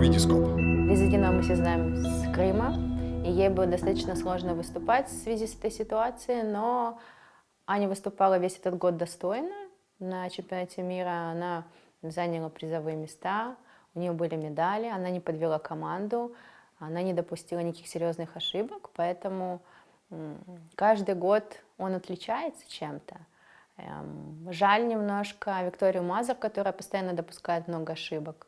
Витископ. Визитина мы все знаем с Крыма, и ей было достаточно сложно выступать в связи с этой ситуацией, но Аня выступала весь этот год достойно. На чемпионате мира она заняла призовые места, у нее были медали, она не подвела команду, она не допустила никаких серьезных ошибок, поэтому каждый год он отличается чем-то. Эм, жаль немножко Викторию Мазер, которая постоянно допускает много ошибок.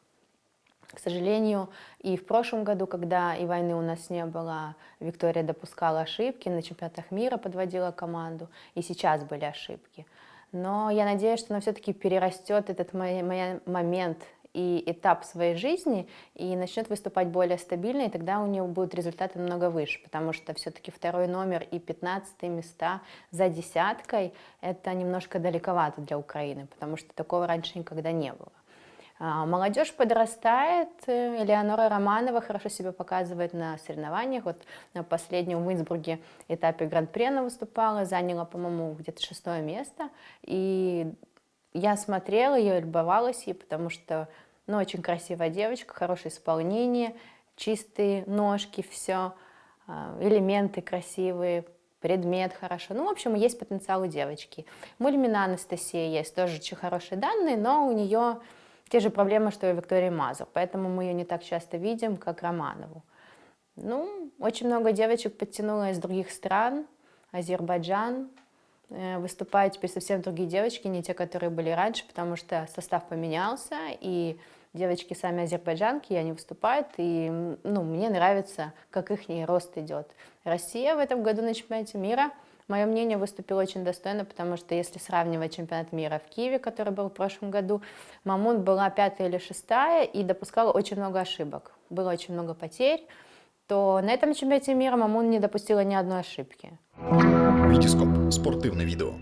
К сожалению, и в прошлом году, когда и войны у нас не было, Виктория допускала ошибки, на чемпионатах мира подводила команду, и сейчас были ошибки. Но я надеюсь, что она все-таки перерастет этот момент и этап своей жизни и начнет выступать более стабильно, и тогда у нее будут результаты намного выше, потому что все-таки второй номер и 15 места за десяткой – это немножко далековато для Украины, потому что такого раньше никогда не было. А, молодежь подрастает, Элеонора Романова хорошо себя показывает на соревнованиях. Вот на последнем в Инсбруге этапе Гран-при она выступала, заняла, по-моему, где-то шестое место. И я смотрела ее, любовалась ей, потому что, ну, очень красивая девочка, хорошее исполнение, чистые ножки, все, а, элементы красивые, предмет хорошо. Ну, в общем, есть потенциал у девочки. Мульмина Анастасия есть, тоже очень хорошие данные, но у нее те же проблемы, что и Виктория Мазур, поэтому мы ее не так часто видим, как Романову. Ну, очень много девочек подтянуло из других стран, Азербайджан, э, выступают теперь совсем другие девочки, не те, которые были раньше, потому что состав поменялся, и девочки сами азербайджанки, и они выступают, и ну, мне нравится, как их рост идет. Россия в этом году на чемпионате мира – Мое мнение выступило очень достойно, потому что если сравнивать чемпионат мира в Киеве, который был в прошлом году, Мамун была пятая или шестая и допускала очень много ошибок. Было очень много потерь, то на этом чемпионате мира Мамун не допустила ни одной ошибки. Витископ. Спортивное видео.